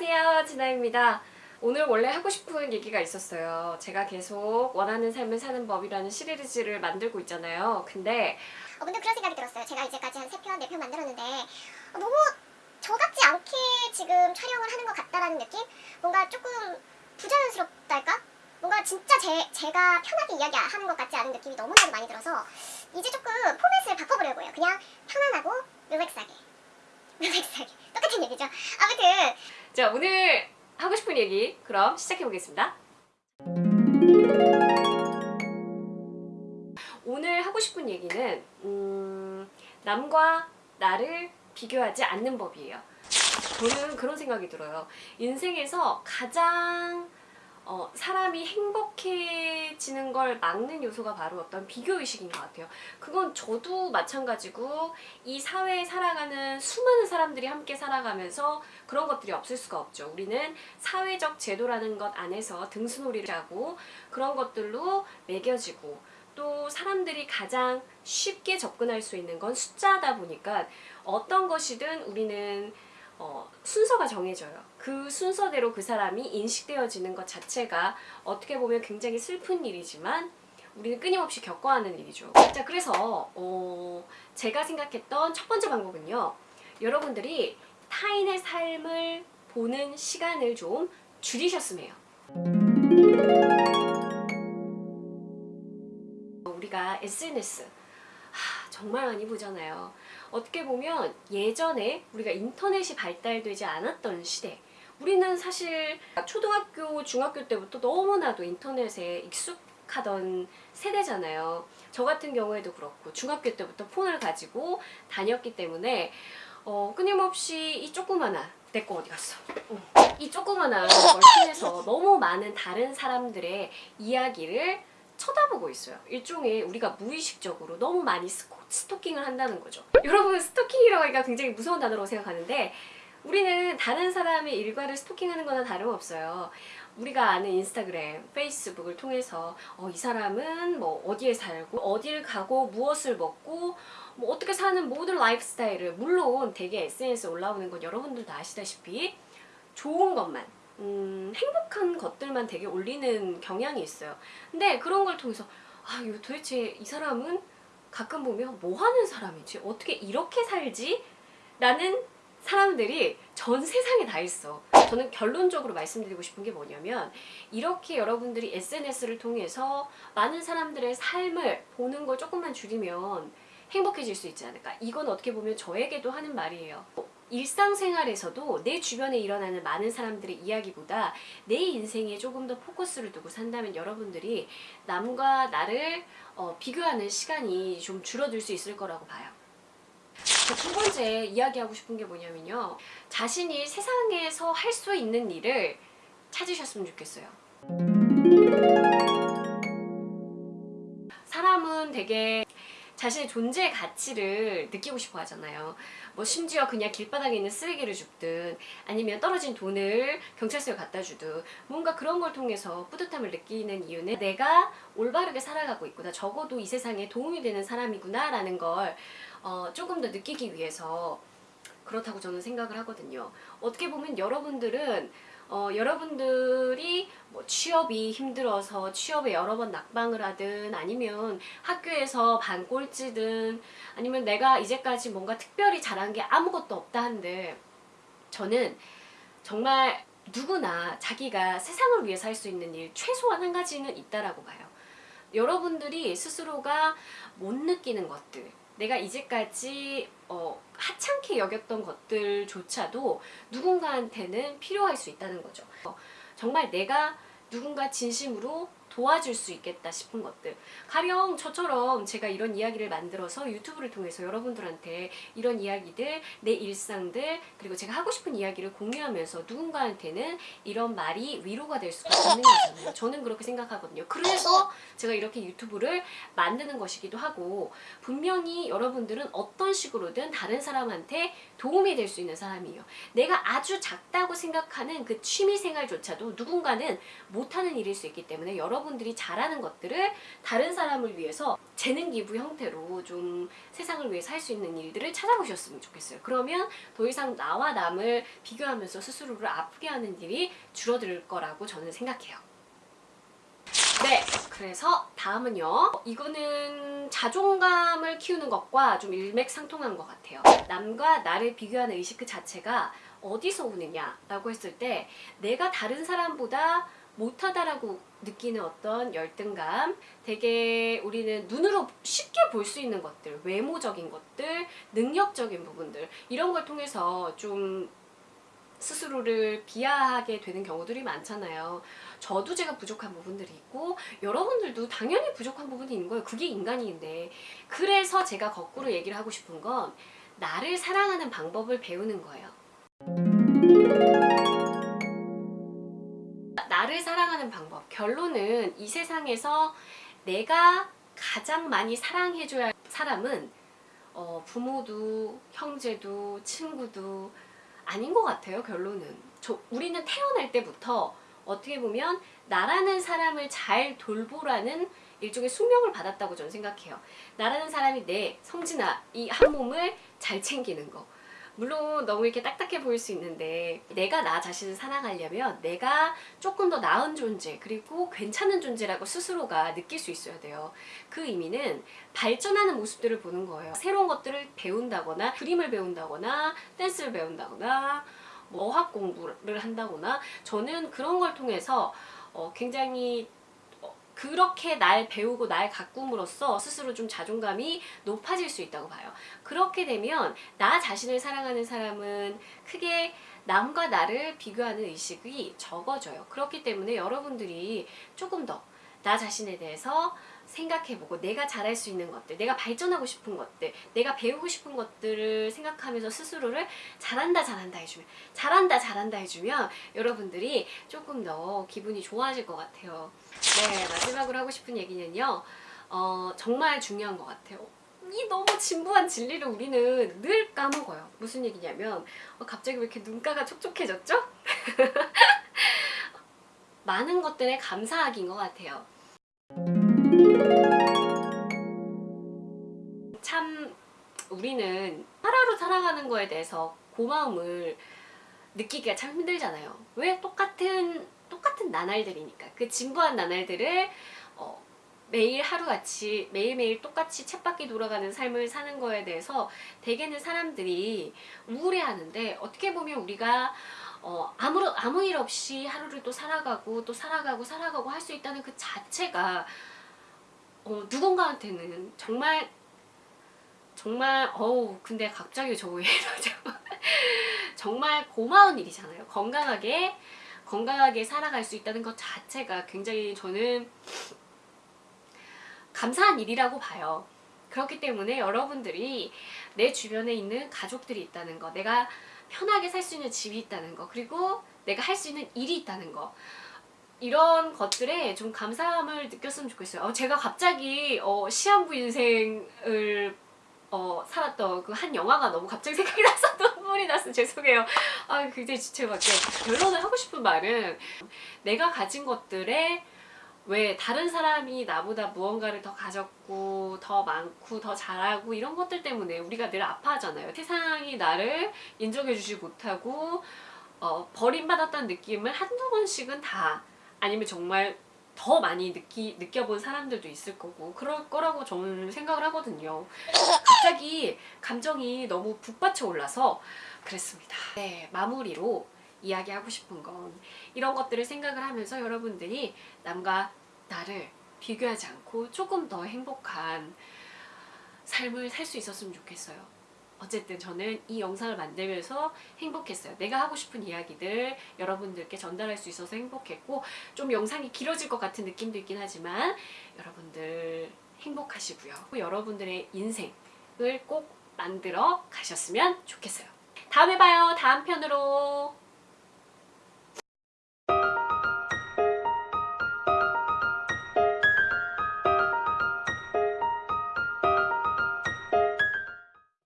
안녕하세요 진아입니다 오늘 원래 하고 싶은 얘기가 있었어요 제가 계속 원하는 삶을 사는 법이라는 시리즈를 만들고 있잖아요 근데 어, 근데 그런 생각이 들었어요. 제가 이제까지 한 3편, 4편 만들었는데 어, 너무 저 같지 않게 지금 촬영을 하는 것 같다라는 느낌? 뭔가 조금 부자연스럽달까? 뭔가 진짜 제, 제가 편하게 이야기하는 것 같지 않은 느낌이 너무나도 많이 들어서 이제 조금 포맷을 바꿔보려고 해요. 그냥 편안하고 르렉스하게. 르렉스하게. 똑같은 얘기죠. 아무튼 자 오늘 하고 싶은 얘기 그럼 시작해 보겠습니다. 오늘 하고 싶은 얘기는 음, 남과 나를 비교하지 않는 법이에요. 저는 그런 생각이 들어요. 인생에서 가장 어, 사람이 행복해지는 걸 막는 요소가 바로 어떤 비교의식인 것 같아요. 그건 저도 마찬가지고 이 사회에 살아가는 수많은 사람들이 함께 살아가면서 그런 것들이 없을 수가 없죠. 우리는 사회적 제도라는 것 안에서 등수놀이를 하고 그런 것들로 매겨지고 또 사람들이 가장 쉽게 접근할 수 있는 건 숫자다 보니까 어떤 것이든 우리는 어, 순서가 정해져요. 그 순서대로 그 사람이 인식되어지는 것 자체가 어떻게 보면 굉장히 슬픈 일이지만 우리는 끊임없이 겪어야 하는 일이죠. 자, 그래서 어, 제가 생각했던 첫 번째 방법은요. 여러분들이 타인의 삶을 보는 시간을 좀 줄이셨으면 해요. 우리가 SNS 하, 정말 많이 보잖아요. 어떻게 보면 예전에 우리가 인터넷이 발달되지 않았던 시대 우리는 사실 초등학교, 중학교 때부터 너무나도 인터넷에 익숙하던 세대잖아요. 저 같은 경우에도 그렇고 중학교 때부터 폰을 가지고 다녔기 때문에 어, 끊임없이 이 조그마한 내 거 어디 갔어? 어. 이 조그마한 걸 통해서 너무 많은 다른 사람들의 이야기를 쳐다보고 있어요. 일종의 우리가 무의식적으로 너무 많이 스토킹을 한다는 거죠. 여러분 스토킹이라고 하기가 굉장히 무서운 단어라고 생각하는데 우리는 다른 사람의 일과를 스토킹하는 거나 다름없어요. 우리가 아는 인스타그램, 페이스북을 통해서 어, 이 사람은 뭐 어디에 살고 어딜 가고 무엇을 먹고 뭐 어떻게 사는 모든 라이프 스타일을 물론 되게 SNS에 올라오는 건 여러분들도 아시다시피 좋은 것만 음, 행복한 것들만 되게 올리는 경향이 있어요. 근데 그런 걸 통해서 아, 이거 도대체 이 사람은 가끔 보면 뭐 하는 사람이지? 어떻게 이렇게 살지? 라는 사람들이 전 세상에 다 있어. 저는 결론적으로 말씀드리고 싶은 게 뭐냐면 이렇게 여러분들이 SNS를 통해서 많은 사람들의 삶을 보는 걸 조금만 줄이면 행복해질 수 있지 않을까. 이건 어떻게 보면 저에게도 하는 말이에요. 일상생활에서도 내 주변에 일어나는 많은 사람들의 이야기보다 내 인생에 조금 더 포커스를 두고 산다면 여러분들이 남과 나를 어, 비교하는 시간이 좀 줄어들 수 있을 거라고 봐요. 두 번째 이야기하고 싶은 게 뭐냐면요. 자신이 세상에서 할 수 있는 일을 찾으셨으면 좋겠어요. 사람은 되게 자신의 존재의 가치를 느끼고 싶어 하잖아요. 뭐 심지어 그냥 길바닥에 있는 쓰레기를 줍든 아니면 떨어진 돈을 경찰서에 갖다 주든 뭔가 그런 걸 통해서 뿌듯함을 느끼는 이유는 내가 올바르게 살아가고 있구나. 적어도 이 세상에 도움이 되는 사람이구나 라는 걸 어, 조금 더 느끼기 위해서 그렇다고 저는 생각을 하거든요. 어떻게 보면 여러분들은 어, 여러분들이 뭐 취업이 힘들어서 취업에 여러 번 낙방을 하든 아니면 학교에서 반꼴찌든 아니면 내가 이제까지 뭔가 특별히 잘한 게 아무것도 없다 한들 저는 정말 누구나 자기가 세상을 위해서 할 수 있는 일 최소한 한 가지는 있다라고 봐요. 여러분들이 스스로가 못 느끼는 것들 내가 이제까지 어, 하찮게 여겼던 것들조차도 누군가한테는 필요할 수 있다는 거죠. 어, 정말 내가 누군가 진심으로 도와줄 수 있겠다 싶은 것들. 가령 저처럼 제가 이런 이야기를 만들어서 유튜브를 통해서 여러분들한테 이런 이야기들 내 일상들 그리고 제가 하고 싶은 이야기를 공유하면서 누군가한테는 이런 말이 위로가 될 수가 있는 거잖아요. 저는 그렇게 생각하거든요. 그래서 제가 이렇게 유튜브를 만드는 것이기도 하고 분명히 여러분들은 어떤 식으로든 다른 사람한테 도움이 될 수 있는 사람이에요. 내가 아주 작다고 생각하는 그 취미생활조차도 누군가는 못하는 일일 수 있기 때문에 여러분 여러분들이 잘하는 것들을 다른 사람을 위해서 재능 기부 형태로 좀 세상을 위해서 할 수 있는 일들을 찾아보셨으면 좋겠어요. 그러면 더 이상 나와 남을 비교하면서 스스로를 아프게 하는 일이 줄어들 거라고 저는 생각해요. 네, 그래서 다음은요. 이거는 자존감을 키우는 것과 좀 일맥상통한 것 같아요. 남과 나를 비교하는 의식 그 자체가 어디서 오느냐라고 했을 때 내가 다른 사람보다 못하다라고 느끼는 어떤 열등감 되게 우리는 눈으로 쉽게 볼 수 있는 것들 외모적인 것들 능력적인 부분들 이런 걸 통해서 좀 스스로를 비하하게 되는 경우들이 많잖아요. 저도 제가 부족한 부분들이 있고 여러분들도 당연히 부족한 부분이 있는 거예요. 그게 인간인데 그래서 제가 거꾸로 얘기를 하고 싶은 건 나를 사랑하는 방법을 배우는 거예요. 나를 사랑하는 방법. 결론은 이 세상에서 내가 가장 많이 사랑해줘야 할 사람은 어, 부모도 형제도 친구도 아닌 것 같아요 결론은. 저, 우리는 태어날 때부터 어떻게 보면 나라는 사람을 잘 돌보라는 일종의 숙명을 받았다고 저는 생각해요. 나라는 사람이 내 성진아 이 한 몸을 잘 챙기는 거 물론 너무 이렇게 딱딱해 보일 수 있는데 내가 나 자신을 사랑하려면 내가 조금 더 나은 존재 그리고 괜찮은 존재라고 스스로가 느낄 수 있어야 돼요. 그 의미는 발전하는 모습들을 보는 거예요. 새로운 것들을 배운다거나 그림을 배운다거나 댄스를 배운다거나 뭐 어학 공부를 한다거나 저는 그런 걸 통해서 어, 굉장히 어, 그렇게 날 배우고 날 가꿈으로써 스스로 좀 자존감이 높아질 수 있다고 봐요. 그렇게 되면 나 자신을 사랑하는 사람은 크게 남과 나를 비교하는 의식이 적어져요. 그렇기 때문에 여러분들이 조금 더 나 자신에 대해서 생각해보고 내가 잘할 수 있는 것들, 내가 발전하고 싶은 것들, 내가 배우고 싶은 것들을 생각하면서 스스로를 잘한다 잘한다 해주면 잘한다 잘한다 해주면 여러분들이 조금 더 기분이 좋아질 것 같아요. 네 마지막으로 하고 싶은 얘기는요. 어, 정말 중요한 것 같아요. 이 너무 진부한 진리를 우리는 늘 까먹어요. 무슨 얘기냐면 어, 갑자기 왜 이렇게 눈가가 촉촉해졌죠? 많은 것들에 감사하기인 것 같아요. 참 우리는 하루하루 살아가는 거에 대해서 고마움을 느끼기가 참 힘들잖아요. 왜 똑같은 똑같은 나날들이니까 그 진부한 나날들을 어, 매일 하루같이 매일매일 똑같이 쳇바퀴 돌아가는 삶을 사는 거에 대해서 대개는 사람들이 우울해하는데 어떻게 보면 우리가 어, 아무, 아무 일 없이 하루를 또 살아가고 또 살아가고 살아가고 할 수 있다는 그 자체가 어, 누군가한테는 정말 정말 어우 근데 갑자기 저 왜 이러죠? 정말 고마운 일이잖아요. 건강하게 건강하게 살아갈 수 있다는 것 자체가 굉장히 저는 감사한 일이라고 봐요. 그렇기 때문에 여러분들이 내 주변에 있는 가족들이 있다는 거 내가 편하게 살 수 있는 집이 있다는 거 그리고 내가 할 수 있는 일이 있다는 거 이런 것들에 좀 감사함을 느꼈으면 좋겠어요. 어, 제가 갑자기 어, 시한부 인생을 어, 살았던 그 한 영화가 너무 갑자기 생각이 나서 눈물이 났어 죄송해요. 아 굉장히 지체밖에 결론을 하고 싶은 말은 내가 가진 것들에 왜 다른 사람이 나보다 무언가를 더 가졌고 더 많고 더 잘하고 이런 것들 때문에 우리가 늘 아파하잖아요. 세상이 나를 인정해주지 못하고 어, 버림받았다는 느낌을 한두 번씩은 다 아니면 정말 더 많이 느끼, 느껴본 사람들도 있을 거고 그럴 거라고 저는 생각을 하거든요. 갑자기 감정이 너무 북받쳐 올라서 그랬습니다. 네 마무리로 이야기하고 싶은 건 이런 것들을 생각을 하면서 여러분들이 남과 나를 비교하지 않고 조금 더 행복한 삶을 살 수 있었으면 좋겠어요 어쨌든 저는 이 영상을 만들면서 행복했어요. 내가 하고 싶은 이야기들 여러분들께 전달할 수 있어서 행복했고 좀 영상이 길어질 것 같은 느낌도 있긴 하지만 여러분들 행복하시고요. 여러분들의 인생을 꼭 만들어 가셨으면 좋겠어요. 다음에 봐요. 다음 편으로.